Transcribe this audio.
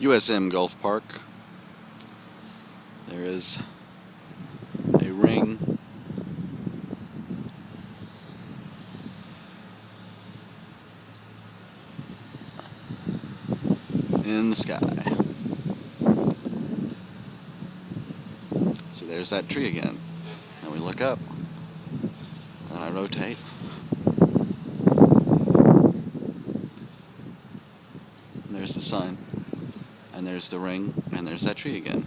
USM Golf Park. There is a ring. in the sky. So there's that tree again. And we look up, and I rotate. there's the sun, and there's the ring, and there's that tree again.